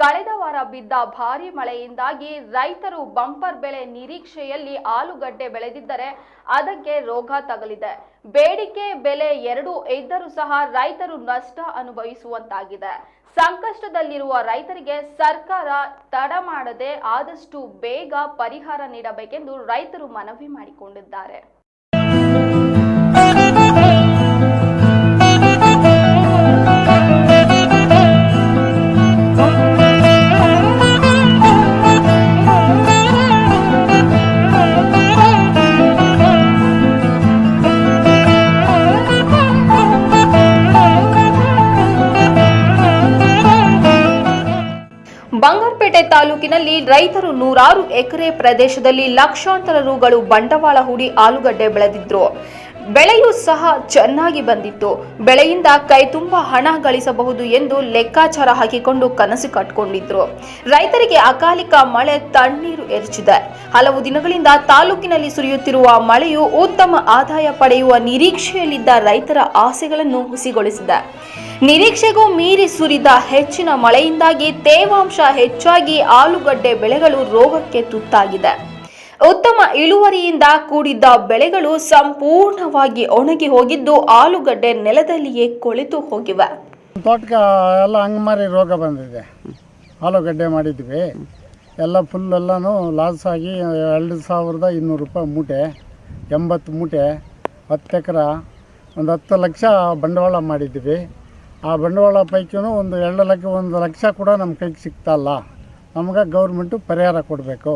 ಕಳೆದ ವಾರ ಬಿದ್ದ ಭಾರಿ ಮಳೆಯಿಂದಾಗಿ ರೈತರು ಬಂಪರ್ ಬೆಳೆ ನಿರೀಕ್ಷೆಯಲ್ಲಿ ಆಲೂಗಡ್ಡೆ ಬೆಳೆದಿದ್ದರೆ ಅದಕ್ಕೆ ರೋಗ ತಗಲಿದೆ. ಬೇಡಿಕೆ ಬೆಲೆ ಎರಡೂ ಇದ್ದರೂ ಸಹ ರೈತರು ನಷ್ಟ ಅನುಭವಿಸುವಂತಾಗಿದೆ. ಸಂಕಷ್ಟದಲ್ಲಿರುವ ರೈತರಿಗೆ ಸರ್ಕಾರ ತಡ ಮಾಡದೆ ಆದಷ್ಟು ಬೇಗ ಪರಿಹಾರ ನೀಡಬೇಕೆಂದು ರೈತರು ಮನವಿ ಮಾಡಿಕೊಂಡಿದ್ದಾರೆ. ಬಂಗಾರಪೇಟೆ ತಾಲೂಕಿನಲ್ಲಿ ರೈತರು ನೂರಾರು ಎಕರೆ ಪ್ರದೇಶದಲ್ಲಿ ಲಕ್ಷಾಂತರ ರುಗಳು ಬಂಡವಾಳ ಹೂಡಿ ಆಲೂಗಡ್ಡೆ ಬೆಳೆದಿದ್ರು. ಬೆಳೆಯೂ ಸಹ ಚೆನ್ನಾಗಿ ಬಂದಿತ್ತು. ಬೆಳೆಯಿಂದ ಕೈ ತುಂಬ ಹಣ ಗಳಿಸಬಹುದು ಎಂದು ಲೆಕ್ಕಾಚಾರ ಹಾಕಿಕೊಂಡು ಕನಸು ಕಟ್ಕೊಂಡಿದ್ರು. ರೈತರಿಗೆ ಅಕಾಲಿಕ ಮಳೆ ತಣ್ಣೀರು ಎರಚಿದೆ. ಹಲವು ದಿನಗಳಿಂದ ತಾಲೂಕಿನಲ್ಲಿ ಸುರಿಯುತ್ತಿರುವ ಮಳೆಯು ಉತ್ತಮ ಆದಾಯ ಪಡೆಯುವ ನಿರೀಕ್ಷೆಯಲ್ಲಿದ್ದ ರೈತರ ಆಸೆಗಳನ್ನು ಹುಸಿಗೊಳಿಸಿದೆ. ನಿರೀಕ್ಷೆಗೂ ಮೀರಿ ಸುರಿದ ಹೆಚ್ಚಿನ ಮಳೆಯಿಂದಾಗಿ ತೇವಾಂಶ ಹೆಚ್ಚಾಗಿ ಆಲೂಗಡ್ಡೆ ಬೆಳೆಗಳು ರೋಗಕ್ಕೆ ತುತ್ತಾಗಿದೆ. ಉತ್ತಮ ಇಳುವರಿಯಿಂದ ಕೂಡಿದ್ದ ಬೆಳೆಗಳು ಸಂಪೂರ್ಣವಾಗಿ ಒಣಗಿ ಹೋಗಿದ್ದು ಆಲೂಗಡ್ಡೆ ನೆಲದಲ್ಲಿಯೇ ಕೊಳೆತು ಹೋಗಿವೆ. ತೋಟಕ್ಕೆ ಎಲ್ಲ ಅಂಗಮಾರಿ ರೋಗ ಬಂದಿದೆ. ಆಲೂಗಡ್ಡೆ ಮಾಡಿದ್ವಿ. ಎಲ್ಲ ಫುಲ್ ಎಲ್ಲನೂ ಲಾಸ್ ಆಗಿ ಎರಡು ಸಾವಿರದ ಇನ್ನೂರು ರೂಪಾಯಿ ಮೂಟೆ, ಎಂಬತ್ತು ಮೂಟೆ, ಹತ್ತು ಎಕರೆ, ಒಂದು ಹತ್ತು ಲಕ್ಷ ಬಂಡವಾಳ ಮಾಡಿದ್ವಿ. ಆ ಬಂಡವಾಳ ಪೈಕಿನೂ ಒಂದು ಎರಡು ಲಕ್ಷ, ಒಂದು ಲಕ್ಷ ಕೂಡ ನಮ್ಮ ಕೈಗೆ ಸಿಗ್ತಾ ಇಲ್ಲ. ನಮ್ಗೆ ಗೌರ್ಮೆಂಟು ಪರಿಹಾರ ಕೊಡಬೇಕು.